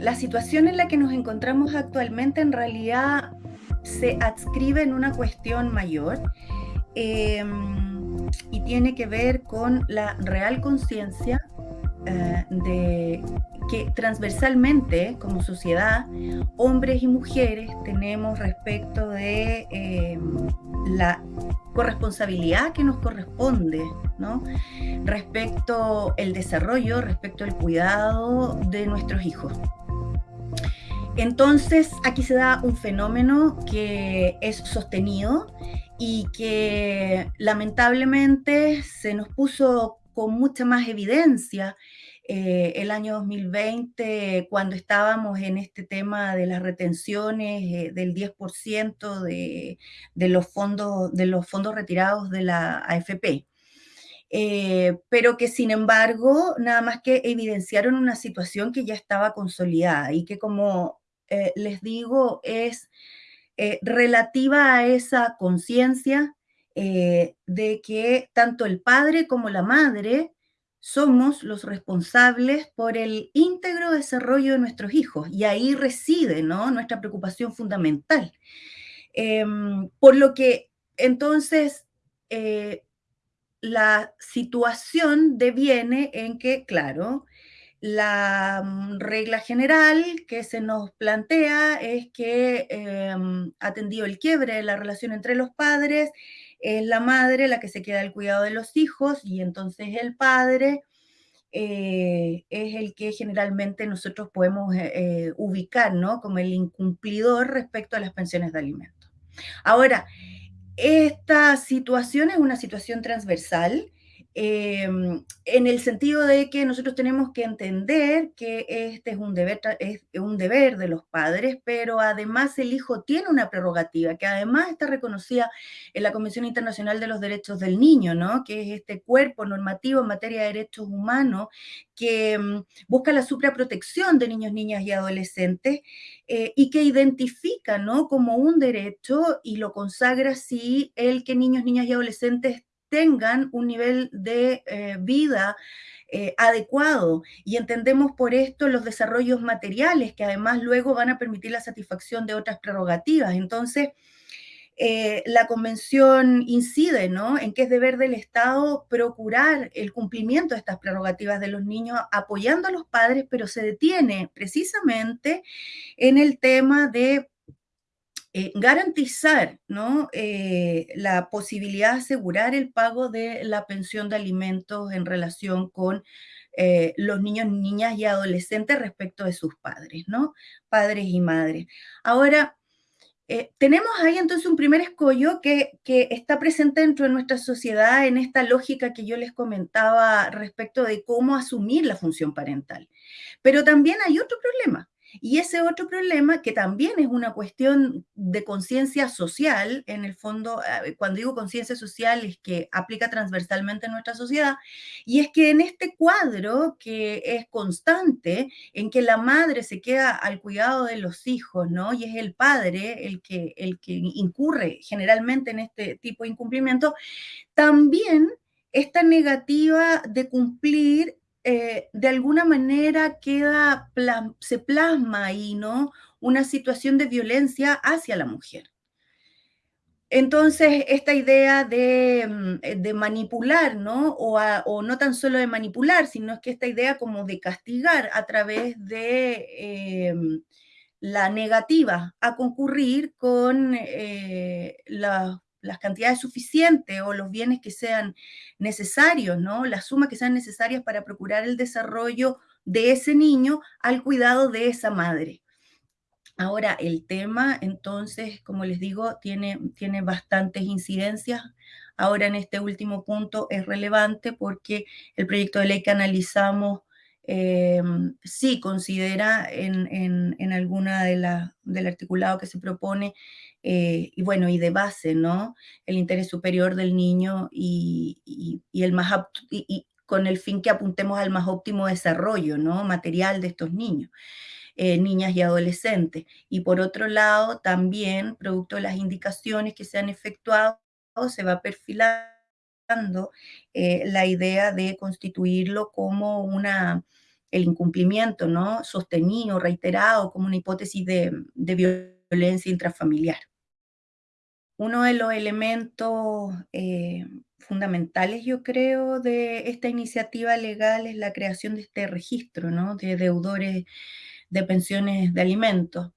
la situación en la que nos encontramos actualmente en realidad se adscribe en una cuestión mayor em, y tiene que ver con la real conciencia eh, de que transversalmente como sociedad, hombres y mujeres tenemos respecto de em, la corresponsabilidad que nos corresponde, ¿no? Respecto el desarrollo, respecto al cuidado de nuestros hijos. Entonces, aquí se da un fenómeno que es sostenido y que lamentablemente se nos puso con mucha más evidencia eh, el año 2020, cuando estábamos en este tema de las retenciones eh, del 10% de, de, los fondos, de los fondos retirados de la AFP. Eh, pero que sin embargo, nada más que evidenciaron una situación que ya estaba consolidada y que como les digo, es relativa a esa conciencia de que tanto el padre como la madre somos los responsables por el íntegro desarrollo de nuestros hijos y ahí reside nuestra preocupación fundamental. Em, por lo que entonces eh, la situación deviene en que, claro, la mm, regla general que se nos plantea es que em, atendido el quiebre de la relación entre los padres, es la madre la que se queda al cuidado de los hijos y entonces el padre eh, es el que generalmente nosotros podemos eh, eh, ubicar ¿no? como el incumplidor respecto a las pensiones de alimentos. Ahora, esta situación es una situación transversal Em, en el sentido de que nosotros tenemos que entender que este es un, deber, es un deber de los padres, pero además el hijo tiene una prerrogativa que además está reconocida en la Convención Internacional de los Derechos del Niño, ¿no? que es este cuerpo normativo en materia de derechos humanos que em, busca la supraprotección de niños, niñas y adolescentes eh, y que identifica ¿no? como un derecho y lo consagra si el que niños, niñas y adolescentes tengan un nivel de eh, vida eh, adecuado y entendemos por esto los desarrollos materiales que además luego van a permitir la satisfacción de otras prerrogativas. Entonces, eh, la convención incide ¿no? en que es deber del Estado procurar el cumplimiento de estas prerrogativas de los niños, apoyando a los padres, pero se detiene precisamente en el tema de eh, garantizar ¿no? Eh, la posibilidad de asegurar el pago de la pensión de alimentos en relación con eh, los niños, niñas y adolescentes respecto de sus padres, ¿no? Padres y madres. Ahora, tenemos ahí entonces un primer escollo que, que, está presente dentro de nuestra sociedad en esta lógica que yo les comentaba respecto de cómo asumir la función parental. Pero también hay otro problema, y ese otro problema, que también es una cuestión de conciencia social, en el fondo, eh, cuando digo conciencia social es que aplica transversalmente en nuestra sociedad, y es que en este cuadro que es constante, en que la madre se queda al cuidado de los hijos, ¿no? Y es el padre el que, el que incurre generalmente en este tipo de incumplimiento, también esta negativa de cumplir eh, de alguna manera queda, se plasma ahí, ¿no? Una situación de violencia hacia la mujer. Entonces, esta idea de, mm, manipular, ¿no? O, no tan solo de manipular, sino es que esta idea como de castigar a través de em, la negativa a concurrir con eh, la, las cantidades suficientes o los bienes que sean necesarios, ¿no? Las sumas que sean necesarias para procurar el desarrollo de ese niño al cuidado de esa madre. Ahora, el tema, entonces, como les digo, tiene, tiene bastantes incidencias. Ahora, en este último punto es relevante porque el proyecto de ley que analizamos eh, sí considera en, en, alguna de la, del articulado que se propone eh, y bueno, y de base, ¿no? El interés superior del niño y, el más y, con el fin que apuntemos al más óptimo desarrollo, ¿no? Material de estos niños. Eh, niñas y adolescentes. Y por otro lado, también, producto de las indicaciones que se han efectuado, se va perfilando eh, la idea de constituirlo como una el incumplimiento, ¿no? Sostenido, reiterado, como una hipótesis de violencia intrafamiliar. Uno de los elementos eh, fundamentales, yo creo, de esta iniciativa legal es la creación de este registro, ¿no? De deudores de pensiones de alimentos.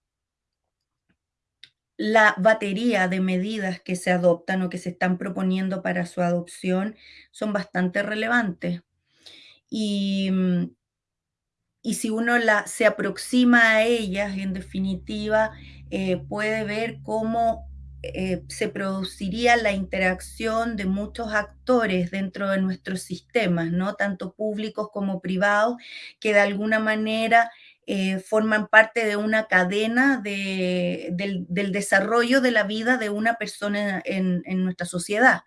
La batería de medidas que se adoptan o que se están proponiendo para su adopción son bastante relevantes. Y, mm, y si uno se aproxima a ellas, en definitiva, eh, puede ver cómo eh, se produciría la interacción de muchos actores dentro de nuestros sistemas, ¿no? tanto públicos como privados, que de alguna manera eh, forman parte de una cadena de, del, desarrollo de la vida de una persona en, en nuestra sociedad.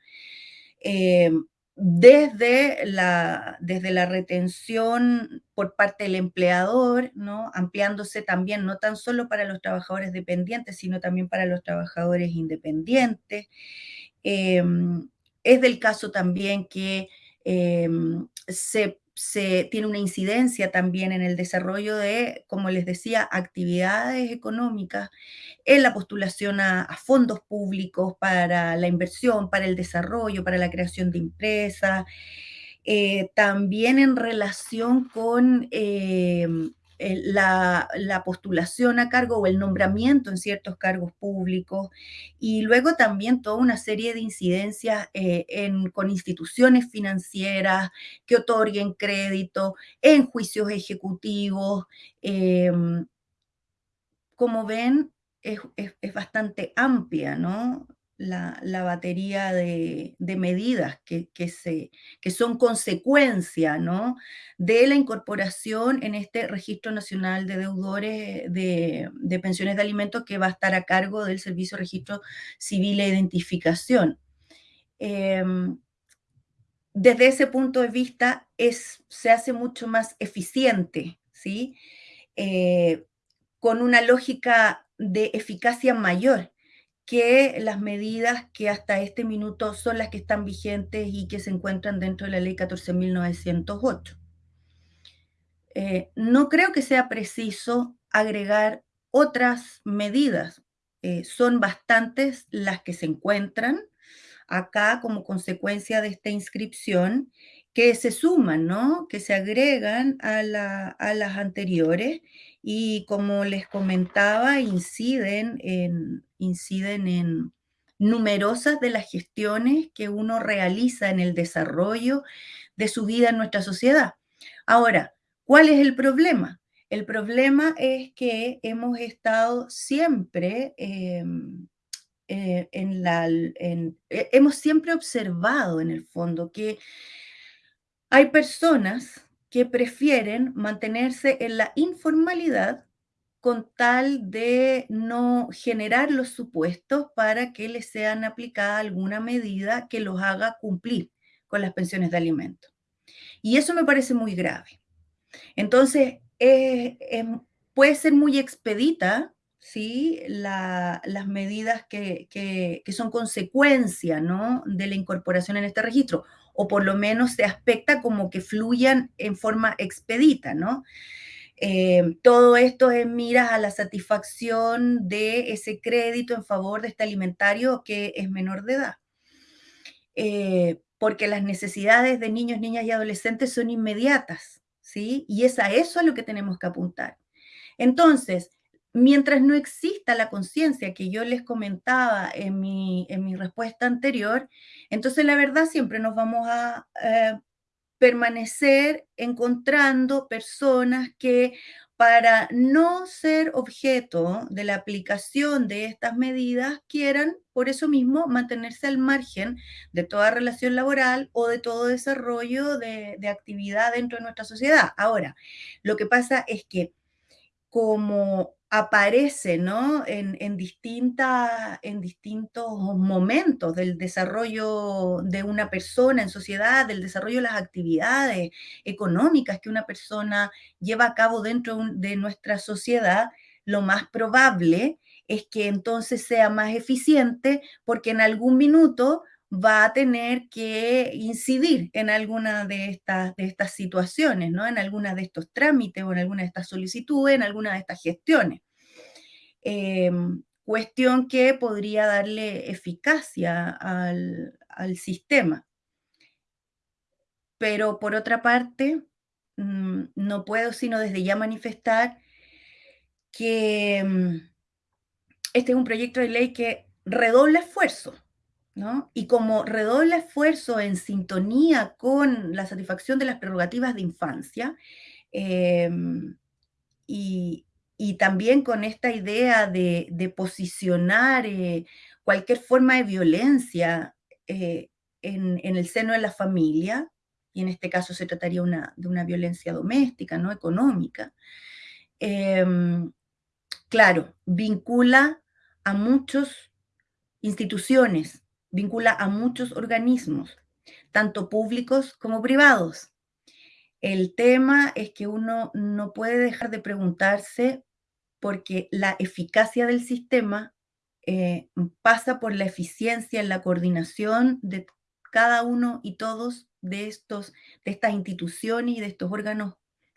Eh, desde la, desde la retención por parte del empleador, ¿no? ampliándose también no tan solo para los trabajadores dependientes, sino también para los trabajadores independientes. Eh, es del caso también que eh, se, se, tiene una incidencia también en el desarrollo de, como les decía, actividades económicas, en la postulación a, fondos públicos para la inversión, para el desarrollo, para la creación de empresas, eh, también en relación con eh, la, la, postulación a cargo o el nombramiento en ciertos cargos públicos y luego también toda una serie de incidencias eh, en, con instituciones financieras que otorguen crédito, en juicios ejecutivos. Eh, como ven, es, es, es, bastante amplia, ¿no? La, batería de, medidas que, que, se, que son consecuencia ¿no? de la incorporación en este Registro Nacional de Deudores de, de, Pensiones de Alimentos que va a estar a cargo del Servicio Registro Civil e Identificación. Eh, desde ese punto de vista es, se hace mucho más eficiente, ¿sí? Eh, con una lógica de eficacia mayor que las medidas que hasta este minuto son las que están vigentes y que se encuentran dentro de la ley 14.908. Eh, no creo que sea preciso agregar otras medidas. Eh, son bastantes las que se encuentran acá como consecuencia de esta inscripción que se suman, ¿no? Que se agregan a, la, a las anteriores y como les comentaba, inciden en, inciden en numerosas de las gestiones que uno realiza en el desarrollo de su vida en nuestra sociedad. Ahora, ¿cuál es el problema? El problema es que hemos estado siempre eh, eh, en la, en, eh, hemos siempre observado en el fondo que hay personas que prefieren mantenerse en la informalidad con tal de no generar los supuestos para que les sean aplicada alguna medida que los haga cumplir con las pensiones de alimentos. Y eso me parece muy grave. Entonces, puede ser muy expedita ¿sí? La, las medidas que, que, que, son consecuencia ¿no? de la incorporación en este registro, o por lo menos se aspecta como que fluyan en forma expedita, ¿no? Eh, todo esto es miras a la satisfacción de ese crédito en favor de este alimentario que es menor de edad. Eh, porque las necesidades de niños, niñas y adolescentes son inmediatas, ¿sí? Y es a eso a lo que tenemos que apuntar. Entonces, mientras no exista la conciencia que yo les comentaba en mi, en mi, respuesta anterior, entonces la verdad siempre nos vamos a eh, permanecer encontrando personas que para no ser objeto de la aplicación de estas medidas quieran, por eso mismo, mantenerse al margen de toda relación laboral o de todo desarrollo de, de actividad dentro de nuestra sociedad. Ahora, lo que pasa es que como aparece ¿no? en, en, distinta, en distintos momentos del desarrollo de una persona en sociedad, del desarrollo de las actividades económicas que una persona lleva a cabo dentro de nuestra sociedad, lo más probable es que entonces sea más eficiente porque en algún minuto va a tener que incidir en alguna de estas, de estas situaciones, ¿no? En alguna de estos trámites o en alguna de estas solicitudes, en alguna de estas gestiones. Em, cuestión que podría darle eficacia al, al sistema. Pero por otra parte, mm, no puedo sino desde ya manifestar que mm, este es un proyecto de ley que redobla esfuerzo, ¿no? Y como redobla esfuerzo en sintonía con la satisfacción de las prerrogativas de infancia, em, y, y también con esta idea de, de posicionar eh, cualquier forma de violencia eh, en, en, el seno de la familia, y en este caso se trataría una, de una violencia doméstica, no económica, eh, claro, vincula a muchas instituciones, vincula a muchos organismos, tanto públicos como privados. El tema es que uno no puede dejar de preguntarse porque la eficacia del sistema eh, pasa por la eficiencia en la coordinación de cada uno y todos de, estos, de estas instituciones y de estos órganos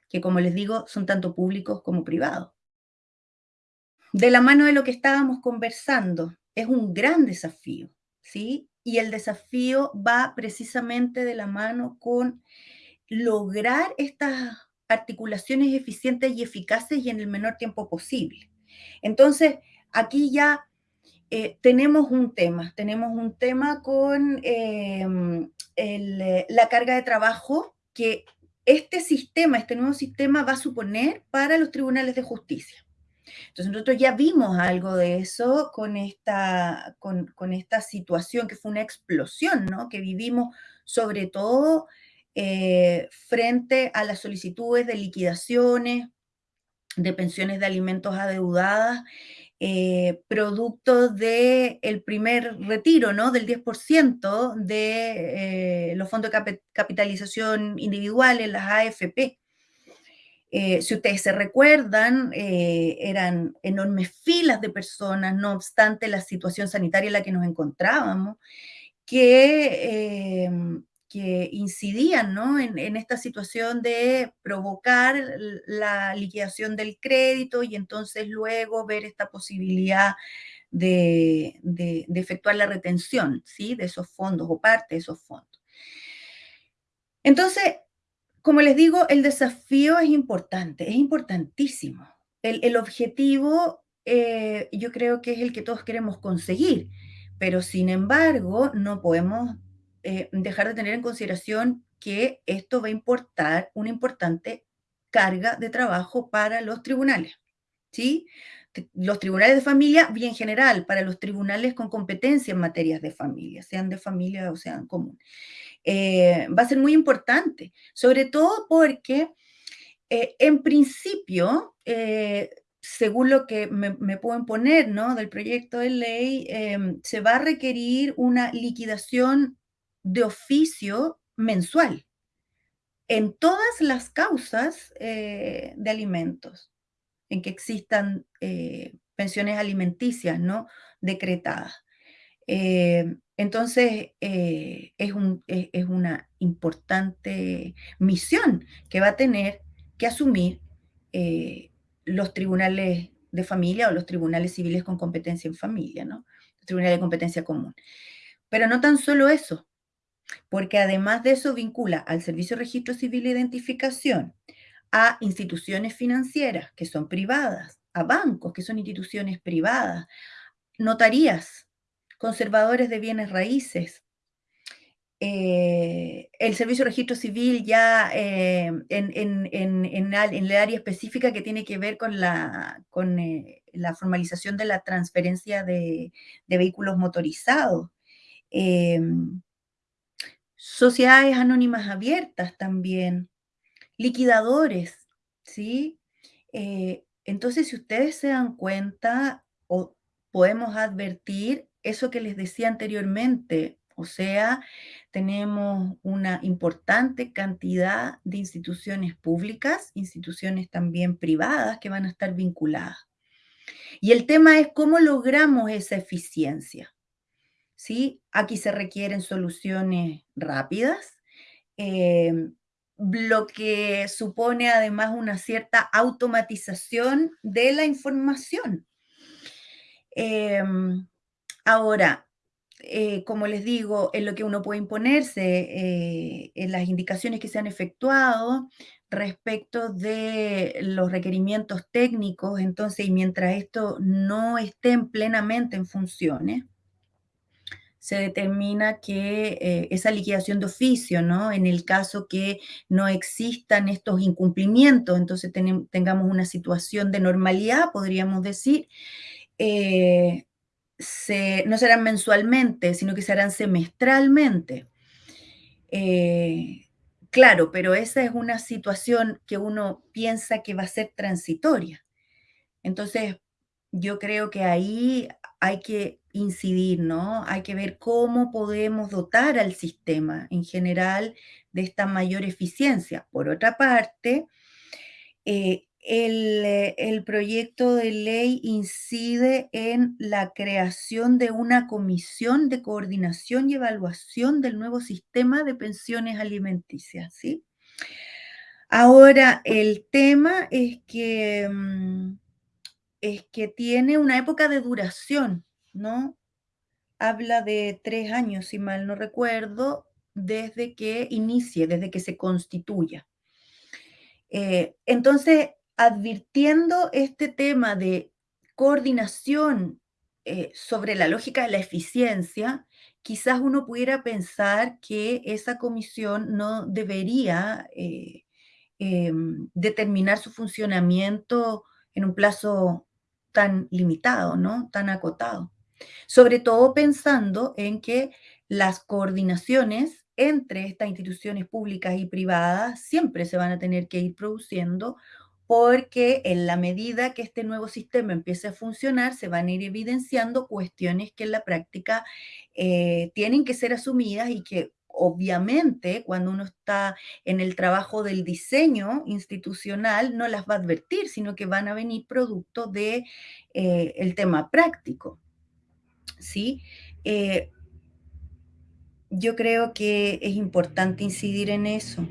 que, como les digo, son tanto públicos como privados. De la mano de lo que estábamos conversando, es un gran desafío, ¿sí? Y el desafío va precisamente de la mano con lograr estas articulaciones eficientes y eficaces y en el menor tiempo posible. Entonces, aquí ya eh, tenemos un tema, tenemos un tema con eh, la carga de trabajo que este sistema, este nuevo sistema va a suponer para los tribunales de justicia. Entonces nosotros ya vimos algo de eso con esta, con, esta situación que fue una explosión, ¿no? Que vivimos sobre todo eh, frente a las solicitudes de liquidaciones, de pensiones de alimentos adeudadas, eh, producto del el primer retiro, ¿no? Del 10% de eh, los fondos de capitalización individuales, las AFP. Eh, si ustedes se recuerdan, eh, eran enormes filas de personas, no obstante la situación sanitaria en la que nos encontrábamos, que, em, que incidían ¿no? en, esta situación de provocar la liquidación del crédito y entonces luego ver esta posibilidad de, de, de efectuar la retención ¿sí? de esos fondos o parte de esos fondos. Entonces, como les digo, el desafío es importante, es importantísimo. El, objetivo eh, yo creo que es el que todos queremos conseguir, pero sin embargo no podemos eh, dejar de tener en consideración que esto va a importar una importante carga de trabajo para los tribunales, ¿sí? Los tribunales de familia, bien general, para los tribunales con competencia en materias de familia, sean de familia o sean común. Eh, va a ser muy importante, sobre todo porque eh, en principio, eh, según lo que me, me, pueden poner ¿no? del proyecto de ley, em, se va a requerir una liquidación de oficio mensual en todas las causas de alimentos en que existan pensiones alimenticias ¿no? decretadas. Entonces, eh, es, un, es, una importante misión que va a tener que asumir eh, los tribunales de familia o los tribunales civiles con competencia en familia, ¿no? Los tribunales de competencia común. Pero no tan solo eso, porque además de eso vincula al Servicio Registro Civil e Identificación, a instituciones financieras que son privadas, a bancos que son instituciones privadas, notarías conservadores de bienes raíces. Eh, el Servicio de Registro Civil ya eh, en, en, en, en, el área específica que tiene que ver con la, con, eh, la formalización de la transferencia de, de vehículos motorizados. Sociedades anónimas abiertas también, liquidadores, ¿sí? Eh, entonces, si ustedes se dan cuenta o podemos advertir, eso que les decía anteriormente, o sea, tenemos una importante cantidad de instituciones públicas, instituciones también privadas que van a estar vinculadas. Y el tema es cómo logramos esa eficiencia. ¿sí? Aquí se requieren soluciones rápidas, em, lo que supone además una cierta automatización de la información. Em, ahora, eh, como les digo, en lo que uno puede imponerse, eh, en las indicaciones que se han efectuado respecto de los requerimientos técnicos, entonces, y mientras esto no estén plenamente en funciones, se determina que eh, esa liquidación de oficio, ¿no? En el caso que no existan estos incumplimientos, entonces tengamos una situación de normalidad, podríamos decir, eh, no serán mensualmente, sino que serán semestralmente. Eh, claro, pero esa es una situación que uno piensa que va a ser transitoria. Entonces, yo creo que ahí hay que incidir, ¿no? Hay que ver cómo podemos dotar al sistema en general de esta mayor eficiencia. Por otra parte, eh, el, el, proyecto de ley incide en la creación de una comisión de coordinación y evaluación del nuevo sistema de pensiones alimenticias, ¿sí? Ahora, el tema es que, mm, es que tiene una época de duración, ¿no? Habla de tres años, si mal no recuerdo, desde que inicie, desde que se constituya. Eh, entonces, advirtiendo este tema de coordinación eh, sobre la lógica de la eficiencia, quizás uno pudiera pensar que esa comisión no debería eh, em, determinar su funcionamiento en un plazo tan limitado, ¿no? Tan acotado. Sobre todo pensando en que las coordinaciones entre estas instituciones públicas y privadas siempre se van a tener que ir produciendo porque en la medida que este nuevo sistema empiece a funcionar, se van a ir evidenciando cuestiones que en la práctica eh, tienen que ser asumidas y que obviamente cuando uno está en el trabajo del diseño institucional no las va a advertir, sino que van a venir producto del de, eh, tema práctico. ¿sí? Eh, yo creo que es importante incidir en eso.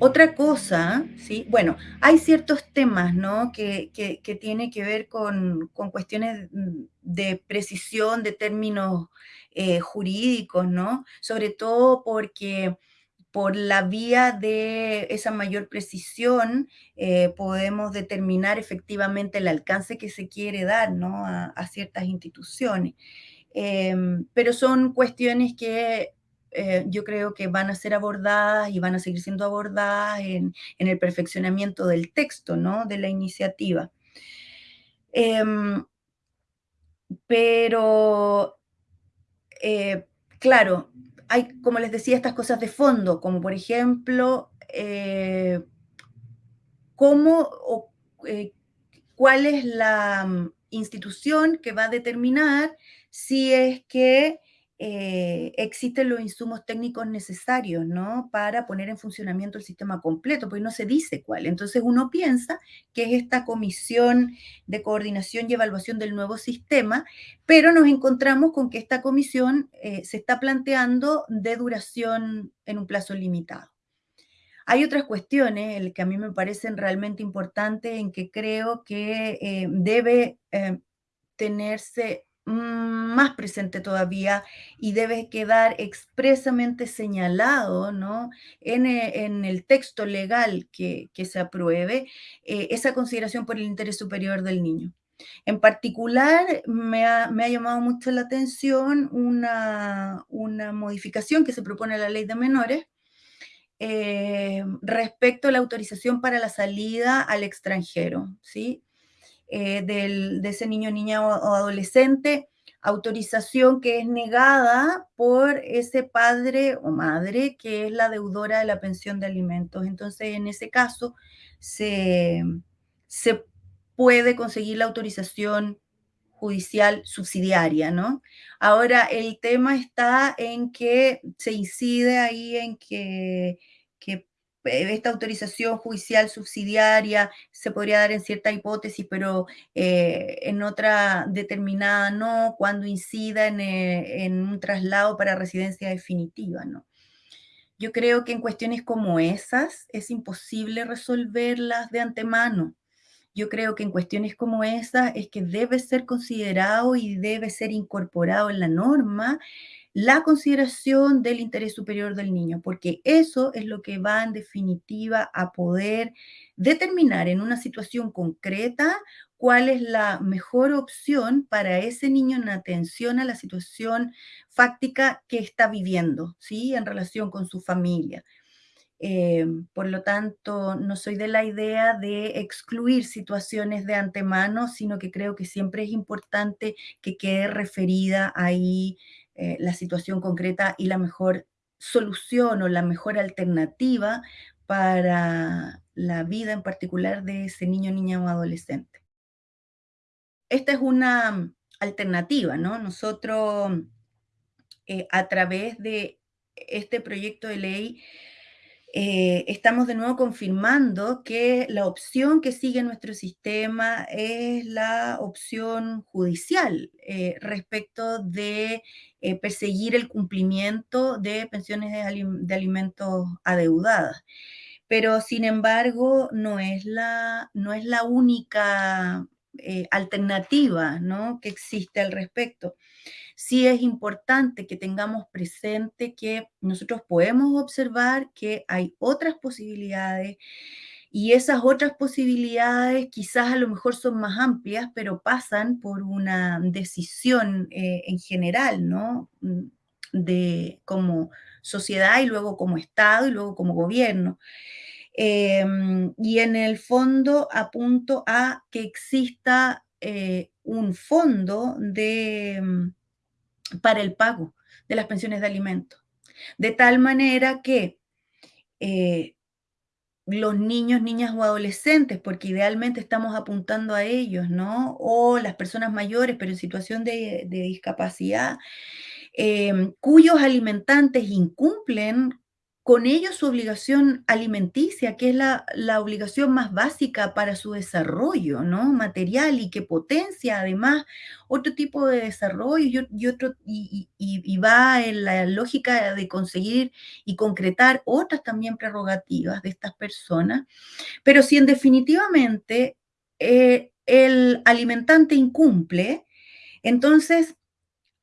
Otra cosa, ¿sí? Bueno, hay ciertos temas, ¿no? Que, que, tienen que ver con, cuestiones de precisión de términos eh, jurídicos, ¿no? Sobre todo porque por la vía de esa mayor precisión eh, podemos determinar efectivamente el alcance que se quiere dar, ¿no? A, ciertas instituciones. Em, pero son cuestiones que eh, yo creo que van a ser abordadas y van a seguir siendo abordadas en, el perfeccionamiento del texto, ¿no? De la iniciativa. Em, pero, eh, claro, hay, como les decía, estas cosas de fondo, como por ejemplo, eh, cómo o cuál es la mm, institución que va a determinar si es que eh, existen los insumos técnicos necesarios, ¿no? Para poner en funcionamiento el sistema completo, porque no se dice cuál. Entonces uno piensa que es esta comisión de coordinación y evaluación del nuevo sistema, pero nos encontramos con que esta comisión eh, se está planteando de duración en un plazo limitado. Hay otras cuestiones que a mí me parecen realmente importantes en que creo que eh, debe tenerse más presente todavía y debe quedar expresamente señalado ¿no? en, eh, el texto legal que, se apruebe eh, esa consideración por el interés superior del niño. En particular, me ha, llamado mucho la atención una, modificación que se propone a la ley de menores eh, respecto a la autorización para la salida al extranjero, ¿sí? Eh, de ese niño, niña o, adolescente, autorización que es negada por ese padre o madre que es la deudora de la pensión de alimentos. Entonces, en ese caso, se, se puede conseguir la autorización judicial subsidiaria, ¿no? Ahora, el tema está en que se incide ahí en que esta autorización judicial subsidiaria se podría dar en cierta hipótesis, pero eh, en otra determinada no, cuando incida en, eh, en, un traslado para residencia definitiva, ¿no? Yo creo que en cuestiones como esas es imposible resolverlas de antemano. Yo creo que en cuestiones como esas es que debe ser considerado y debe ser incorporado en la norma la consideración del interés superior del niño, porque eso es lo que va en definitiva a poder determinar en una situación concreta cuál es la mejor opción para ese niño en atención a la situación fáctica que está viviendo, ¿sí? En relación con su familia. Eh, por lo tanto, no soy de la idea de excluir situaciones de antemano, sino que creo que siempre es importante que quede referida ahí eh, la situación concreta y la mejor solución o la mejor alternativa para la vida en particular de ese niño, niña o adolescente. Esta es una alternativa, ¿no? Nosotros, eh, a través de este proyecto de ley, eh, estamos de nuevo confirmando que la opción que sigue nuestro sistema es la opción judicial eh, respecto de eh, perseguir el cumplimiento de pensiones de, alimentos adeudadas. Pero, sin embargo, no es la, no es la única alternativa que existe al respecto sí es importante que tengamos presente que nosotros podemos observar que hay otras posibilidades y esas otras posibilidades quizás a lo mejor son más amplias, pero pasan por una decisión eh, en general, ¿no? Mm, de como sociedad y luego como Estado y luego como gobierno. Em, y en el fondo apunto a que exista eh, un fondo de mm, para el pago de las pensiones de alimentos. De tal manera que eh, los niños, niñas o adolescentes, porque idealmente estamos apuntando a ellos, ¿no? O las personas mayores, pero en situación de, discapacidad, eh, cuyos alimentantes incumplen con ello su obligación alimenticia, que es la, obligación más básica para su desarrollo ¿no? material y que potencia además otro tipo de desarrollo y, otro, y, va en la lógica de conseguir y concretar otras también prerrogativas de estas personas. Pero si en definitivamente eh, el alimentante incumple, entonces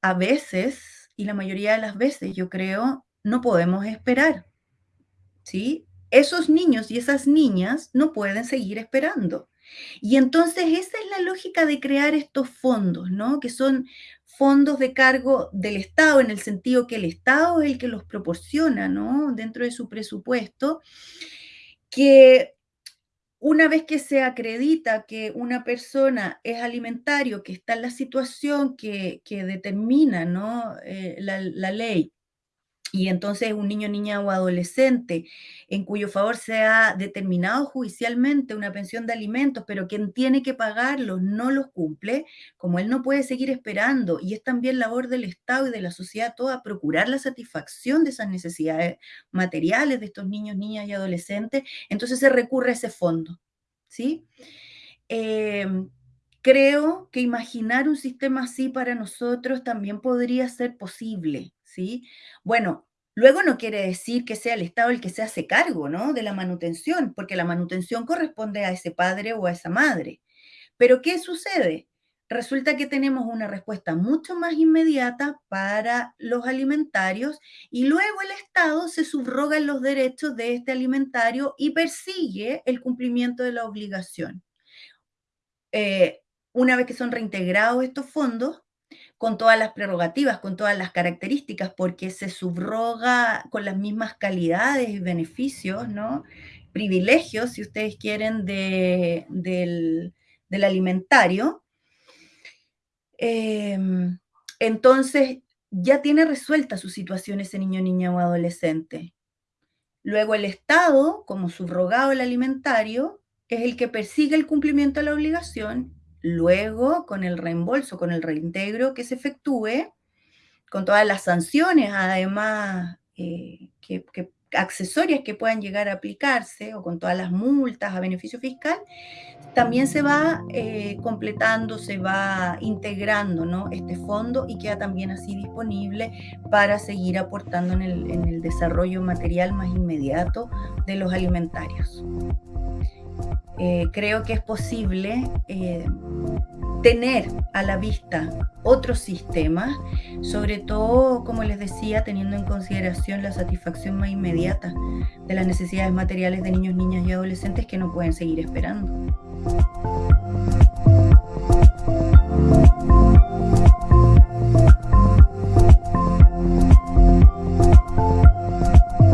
a veces, y la mayoría de las veces yo creo, no podemos esperar ¿sí? Esos niños y esas niñas no pueden seguir esperando. Y entonces esa es la lógica de crear estos fondos, ¿no? Que son fondos de cargo del Estado, en el sentido que el Estado es el que los proporciona, ¿no? Dentro de su presupuesto, que una vez que se acredita que una persona es alimentario, que está en la situación que, determina ¿no? Eh, la, la, ley, y entonces un niño, niña o adolescente en cuyo favor se ha determinado judicialmente una pensión de alimentos, pero quien tiene que pagarlos no los cumple, como él no puede seguir esperando, y es también labor del Estado y de la sociedad toda procurar la satisfacción de esas necesidades materiales de estos niños, niñas y adolescentes, entonces se recurre a ese fondo, ¿sí? Em, creo que imaginar un sistema así para nosotros también podría ser posible, Bueno, luego no quiere decir que sea el Estado el que se hace cargo, ¿no? De la manutención, porque la manutención corresponde a ese padre o a esa madre. Pero ¿qué sucede? Resulta que tenemos una respuesta mucho más inmediata para los alimentarios y luego el Estado se subroga en los derechos de este alimentario y persigue el cumplimiento de la obligación. Eh, una vez que son reintegrados estos fondos, con todas las prerrogativas, con todas las características, porque se subroga con las mismas calidades y beneficios, ¿no? Privilegios, si ustedes quieren, del, alimentario. Em, entonces, ya tiene resuelta su situación ese niño, niña o adolescente. Luego el Estado, como subrogado el alimentario, es el que persigue el cumplimiento de la obligación Luego, con el reembolso, con el reintegro que se efectúe, con todas las sanciones, además, eh, que, accesorias que puedan llegar a aplicarse o con todas las multas a beneficio fiscal, también se va eh, completando, se va integrando ¿no? este fondo y queda también así disponible para seguir aportando en el, en el desarrollo material más inmediato de los alimentarios. Eh, creo que es posible eh, tener a la vista otros sistemas, sobre todo, como les decía, teniendo en consideración la satisfacción más inmediata de las necesidades materiales de niños, niñas y adolescentes que no pueden seguir esperando.